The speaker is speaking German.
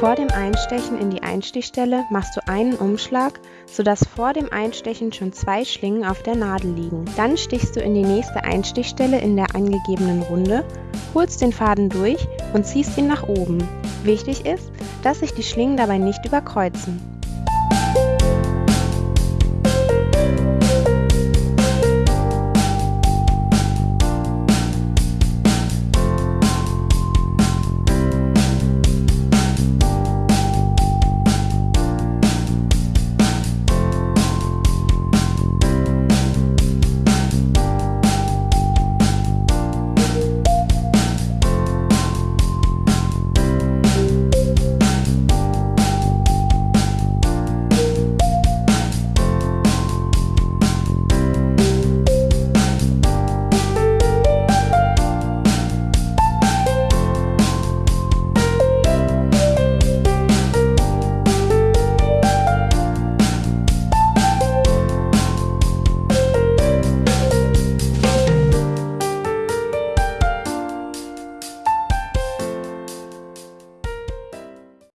Vor dem Einstechen in die Einstichstelle machst du einen Umschlag, sodass vor dem Einstechen schon zwei Schlingen auf der Nadel liegen. Dann stichst du in die nächste Einstichstelle in der angegebenen Runde, holst den Faden durch und ziehst ihn nach oben. Wichtig ist, dass sich die Schlingen dabei nicht überkreuzen.